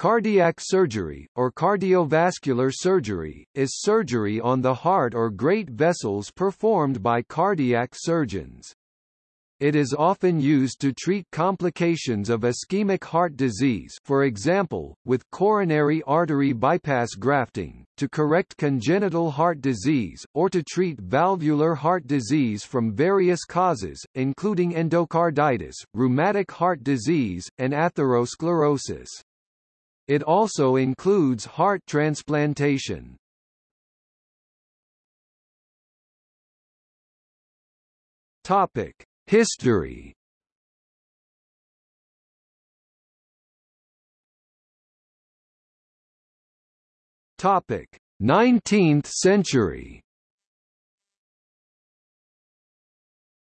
Cardiac surgery, or cardiovascular surgery, is surgery on the heart or great vessels performed by cardiac surgeons. It is often used to treat complications of ischemic heart disease for example, with coronary artery bypass grafting, to correct congenital heart disease, or to treat valvular heart disease from various causes, including endocarditis, rheumatic heart disease, and atherosclerosis. It also includes heart transplantation. Topic: History. Topic: 19th century.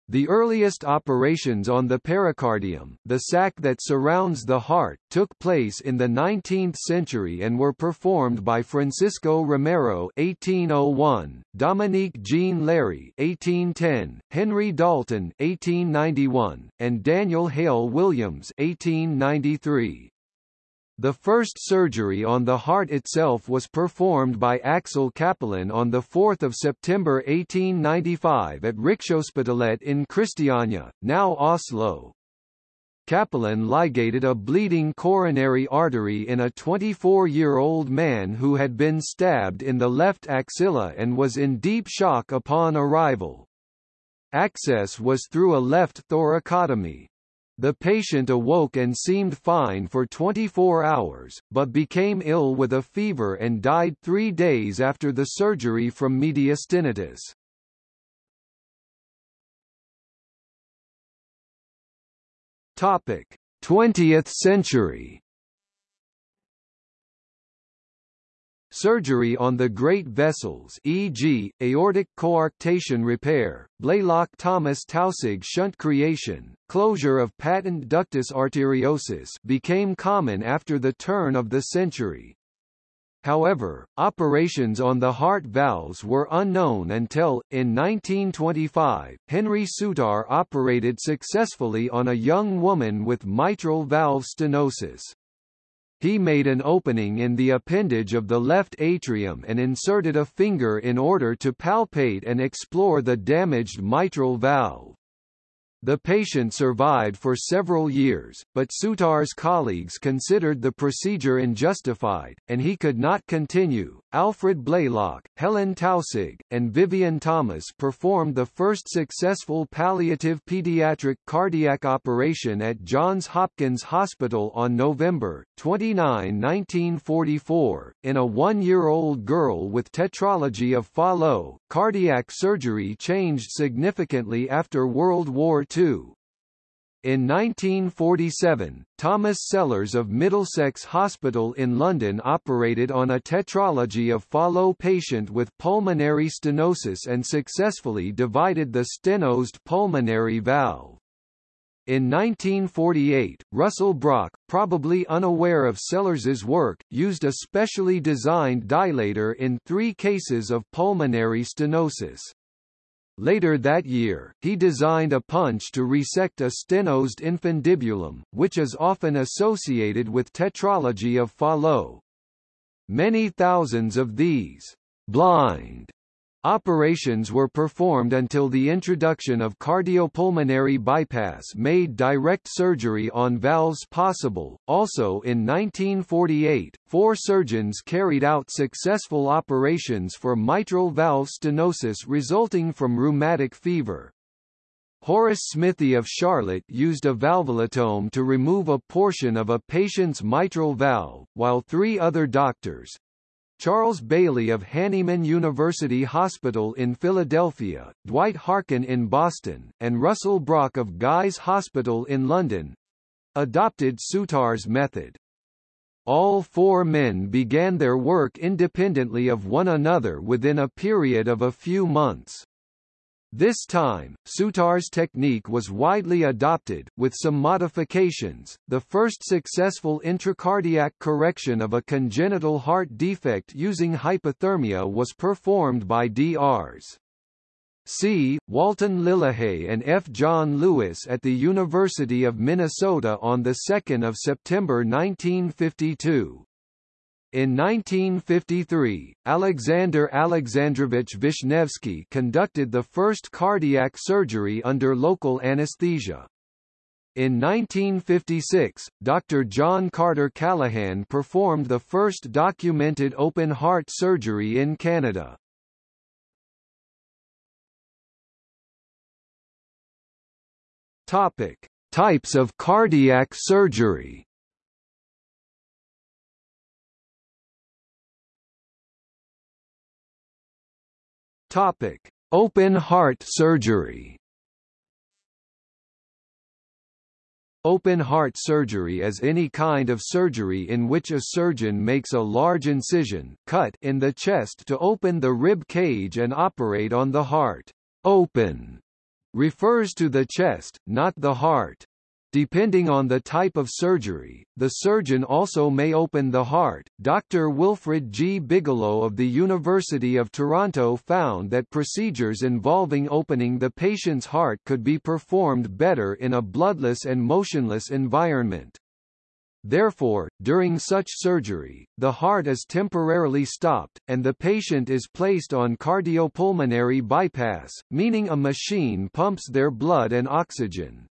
The earliest operations on the pericardium, the sac that surrounds the heart, took place in the 19th century and were performed by Francisco Romero (1801), Dominique Jean Larrey (1810), Henry Dalton (1891), and Daniel Hale Williams (1893). The first surgery on the heart itself was performed by Axel Cappelen on 4 September 1895 at Rikshospitalet in Christiania, now Oslo. Cappelen ligated a bleeding coronary artery in a 24-year-old man who had been stabbed in the left axilla and was in deep shock upon arrival. Access was through a left thoracotomy. The patient awoke and seemed fine for 24 hours, but became ill with a fever and died three days after the surgery from mediastinitis. Topic: 20th century. Surgery on the great vessels e.g., aortic coarctation repair, Blalock-Thomas-Taussig shunt creation, closure of patent ductus arteriosus became common after the turn of the century. However, operations on the heart valves were unknown until, in 1925, Henry Souttar operated successfully on a young woman with mitral valve stenosis. He made an opening in the appendage of the left atrium and inserted a finger in order to palpate and explore the damaged mitral valve. The patient survived for several years, but Souttar's colleagues considered the procedure unjustified, and he could not continue. Alfred Blalock, Helen Taussig, and Vivian Thomas performed the first successful palliative pediatric cardiac operation at Johns Hopkins Hospital on November 29, 1944, in a one-year-old girl with tetralogy of Fallot. Cardiac surgery changed significantly after World War II in 1947, Thomas Sellors of Middlesex Hospital in London operated on a tetralogy of Fallot patient with pulmonary stenosis and successfully divided the stenosed pulmonary valve. In 1948, Russell Brock, probably unaware of Sellors's work, used a specially designed dilator in three cases of pulmonary stenosis. Later that year, he designed a punch to resect a stenosed infundibulum, which is often associated with tetralogy of Fallot. Many thousands of these blind Operations were performed until the introduction of cardiopulmonary bypass made direct surgery on valves possible. Also in 1948, four surgeons carried out successful operations for mitral valve stenosis resulting from rheumatic fever. Horace Smithy of Charlotte used a valvulotome to remove a portion of a patient's mitral valve, while three other doctors, Charles Bailey of Hahnemann University Hospital in Philadelphia, Dwight Harkin in Boston, and Russell Brock of Guy's Hospital in London adopted Souttar's method. All four men began their work independently of one another within a period of a few months. This time, Souttar's technique was widely adopted, with some modifications. The first successful intracardiac correction of a congenital heart defect using hypothermia was performed by Drs. C. Walton Lillehei and F. John Lewis at the University of Minnesota on 2 September 1952. In 1953, Alexander Alexandrovich Vishnevsky conducted the first cardiac surgery under local anesthesia. In 1956, Dr. John Carter Callaghan performed the first documented open-heart surgery in Canada. Topic: Types of cardiac surgery. Topic: Open heart surgery. Open heart surgery is any kind of surgery in which a surgeon makes a large incision cut in the chest to open the rib cage and operate on the heart. Open refers to the chest, not the heart. Depending on the type of surgery, the surgeon also may open the heart. Dr. Wilfred G. Bigelow of the University of Toronto found that procedures involving opening the patient's heart could be performed better in a bloodless and motionless environment. Therefore, during such surgery, the heart is temporarily stopped, and the patient is placed on cardiopulmonary bypass, meaning a machine pumps their blood and oxygen.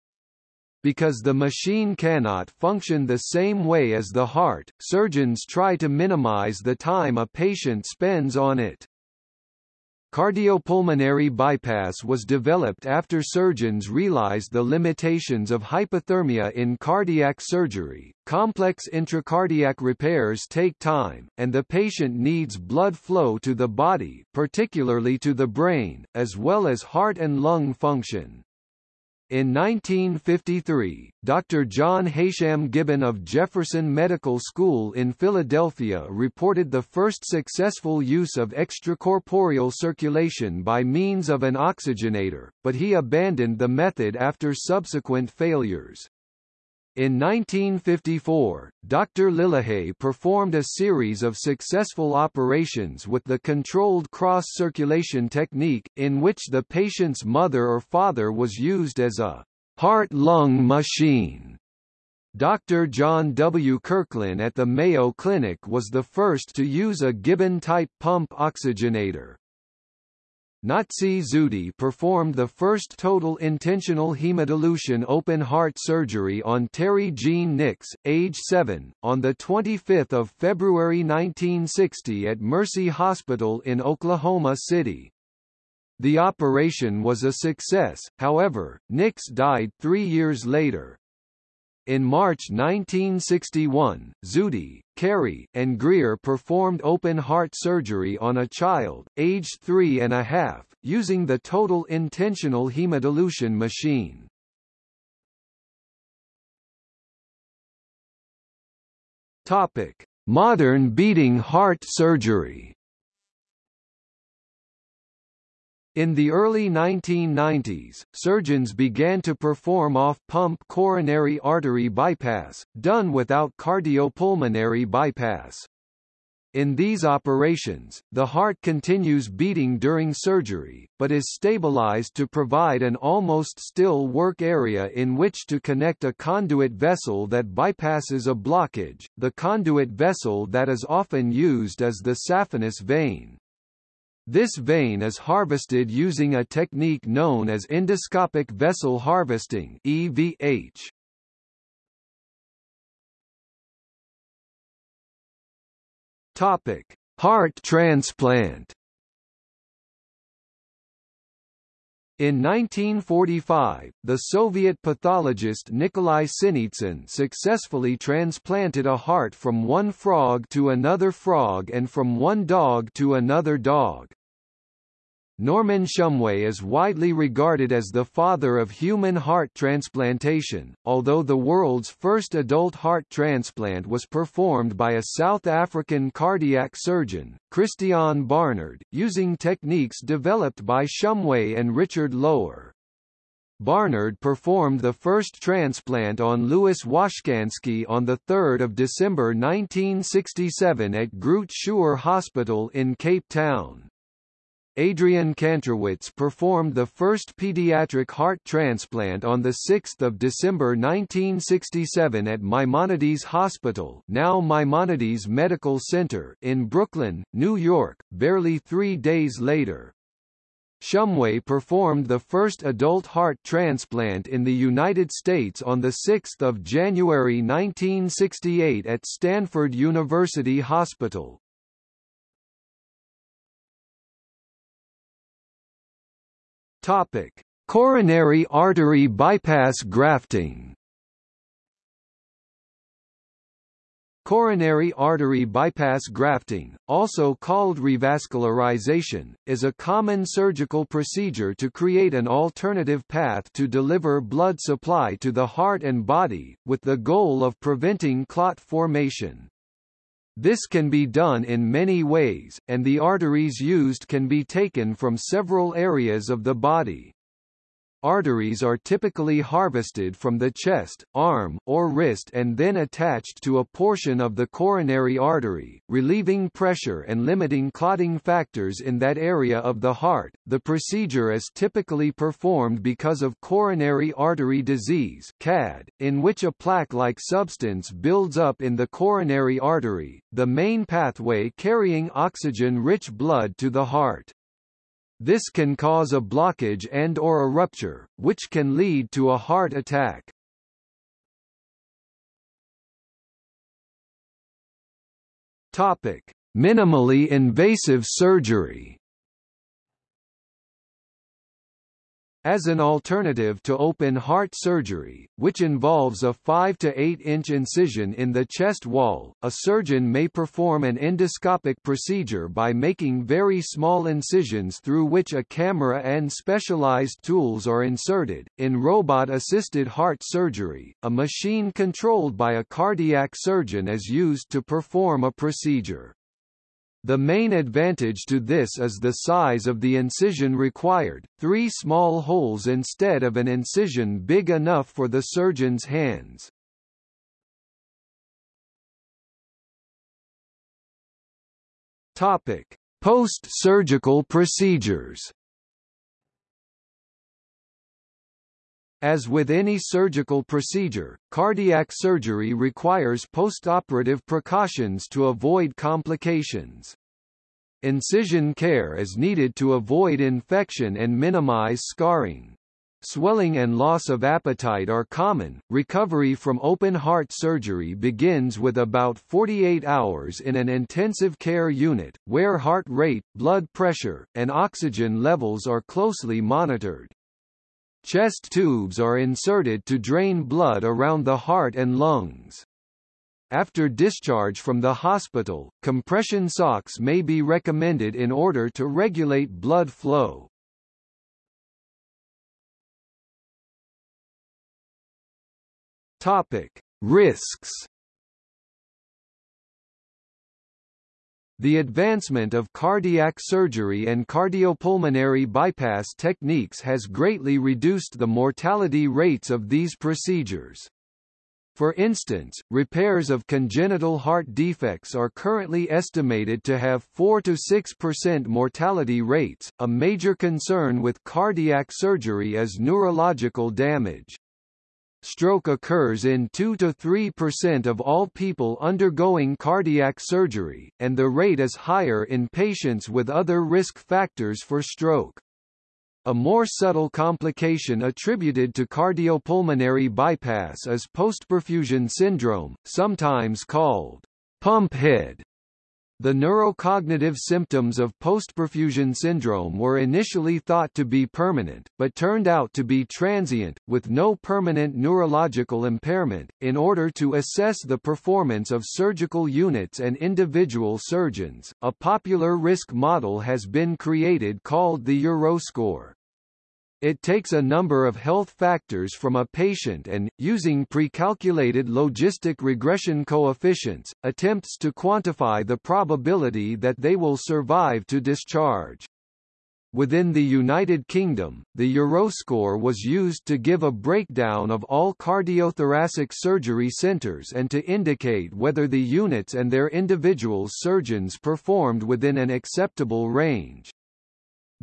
Because the machine cannot function the same way as the heart, surgeons try to minimize the time a patient spends on it. Cardiopulmonary bypass was developed after surgeons realized the limitations of hypothermia in cardiac surgery. Complex intracardiac repairs take time, and the patient needs blood flow to the body, particularly to the brain, as well as heart and lung function. In 1953, Dr. John Heysham Gibbon of Jefferson Medical School in Philadelphia reported the first successful use of extracorporeal circulation by means of an oxygenator, but he abandoned the method after subsequent failures. In 1954, Dr. Lillehei performed a series of successful operations with the controlled cross-circulation technique, in which the patient's mother or father was used as a heart-lung machine. Dr. John W. Kirklin at the Mayo Clinic was the first to use a Gibbon-type pump oxygenator. Nazih Zuhdi performed the first total intentional hemodilution open-heart surgery on Terry Jean Nix, age 7, on 25 February 1960 at Mercy Hospital in Oklahoma City. The operation was a success, however, Nix died three years later. In March 1961, Zuhdi, Carey, and Greer performed open-heart surgery on a child, aged three and a half, using the total intentional hemodilution machine. Topic: Modern beating heart surgery. In the early 1990s, surgeons began to perform off-pump coronary artery bypass, done without cardiopulmonary bypass. In these operations, the heart continues beating during surgery, but is stabilized to provide an almost still work area in which to connect a conduit vessel that bypasses a blockage. The conduit vessel that is often used is the saphenous vein. This vein is harvested using a technique known as endoscopic vessel harvesting EVH. Topic: Heart transplant. In 1945, the Soviet pathologist Nikolai Sinitsyn successfully transplanted a heart from one frog to another frog and from one dog to another dog. Norman Shumway is widely regarded as the father of human heart transplantation, although the world's first adult heart transplant was performed by a South African cardiac surgeon, Christiaan Barnard, using techniques developed by Shumway and Richard Lower. Barnard performed the first transplant on Louis Washkansky on 3 December 1967 at Groote Schuur Hospital in Cape Town. Adrian Kantrowitz performed the first pediatric heart transplant on 6 December 1967 at Maimonides Hospital now Maimonides Medical Center in Brooklyn, New York, barely three days later. Shumway performed the first adult heart transplant in the United States on 6 January 1968 at Stanford University Hospital. Topic: Coronary artery bypass grafting. Coronary artery bypass grafting, also called revascularization, is a common surgical procedure to create an alternative path to deliver blood supply to the heart and body, with the goal of preventing clot formation. This can be done in many ways, and the arteries used can be taken from several areas of the body. Arteries are typically harvested from the chest, arm, or wrist and then attached to a portion of the coronary artery, relieving pressure and limiting clotting factors in that area of the heart. The procedure is typically performed because of coronary artery disease (CAD), in which a plaque-like substance builds up in the coronary artery, the main pathway carrying oxygen-rich blood to the heart. This can cause a blockage and or a rupture, which can lead to a heart attack. Topic: Minimally invasive surgery. As an alternative to open heart surgery, which involves a 5 to 8 inch incision in the chest wall, a surgeon may perform an endoscopic procedure by making very small incisions through which a camera and specialized tools are inserted. In robot-assisted heart surgery, a machine controlled by a cardiac surgeon is used to perform a procedure. The main advantage to this is the size of the incision required, three small holes instead of an incision big enough for the surgeon's hands. Post-surgical procedures As with any surgical procedure, cardiac surgery requires postoperative precautions to avoid complications. Incision care is needed to avoid infection and minimize scarring. Swelling and loss of appetite are common. Recovery from open heart surgery begins with about 48 hours in an intensive care unit, where heart rate, blood pressure, and oxygen levels are closely monitored. Chest tubes are inserted to drain blood around the heart and lungs. After discharge from the hospital, compression socks may be recommended in order to regulate blood flow. Topic: Risks The advancement of cardiac surgery and cardiopulmonary bypass techniques has greatly reduced the mortality rates of these procedures. For instance, repairs of congenital heart defects are currently estimated to have 4 to 6% mortality rates. A major concern with cardiac surgery is neurological damage. Stroke occurs in 2 to 3% of all people undergoing cardiac surgery, and the rate is higher in patients with other risk factors for stroke. A more subtle complication attributed to cardiopulmonary bypass is postperfusion syndrome, sometimes called pump head the neurocognitive symptoms of postperfusion syndrome were initially thought to be permanent, but turned out to be transient, with no permanent neurological impairment. In order to assess the performance of surgical units and individual surgeons, a popular risk model has been created called the Euroscore. It takes a number of health factors from a patient and, using pre-calculated logistic regression coefficients, attempts to quantify the probability that they will survive to discharge. Within the United Kingdom, the Euroscore was used to give a breakdown of all cardiothoracic surgery centres and to indicate whether the units and their individual surgeons performed within an acceptable range.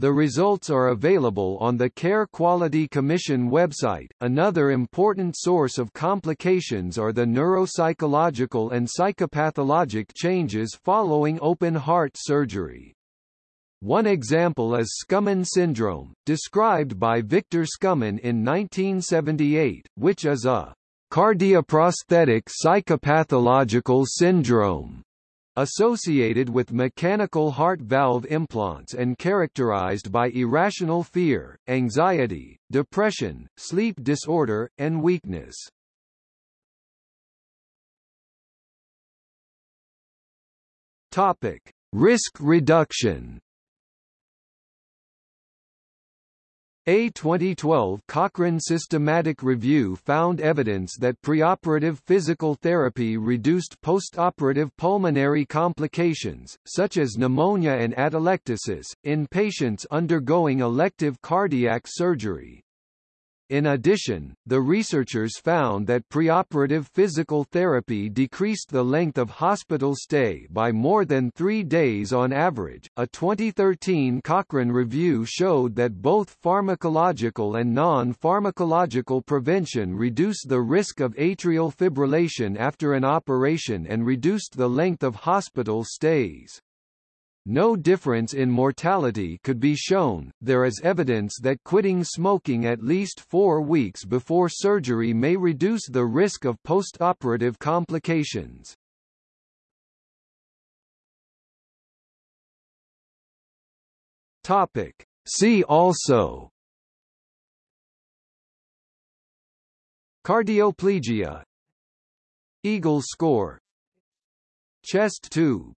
The results are available on the Care Quality Commission website. Another important source of complications are the neuropsychological and psychopathologic changes following open heart surgery. One example is Skumin syndrome, described by Victor Skumin in 1978, which is a cardioprosthetic psychopathological syndrome associated with mechanical heart valve implants and characterized by irrational fear, anxiety, depression, sleep disorder, and weakness. Topic: Risk reduction. A 2012 Cochrane systematic review found evidence that preoperative physical therapy reduced postoperative pulmonary complications, such as pneumonia and atelectasis, in patients undergoing elective cardiac surgery. In addition, the researchers found that preoperative physical therapy decreased the length of hospital stay by more than three days on average. A 2013 Cochrane review showed that both pharmacological and non pharmacological prevention reduced the risk of atrial fibrillation after an operation and reduced the length of hospital stays. No difference in mortality could be shown. There is evidence that quitting smoking at least four weeks before surgery may reduce the risk of postoperative complications. Topic. See also Cardioplegia Eagle score Chest tube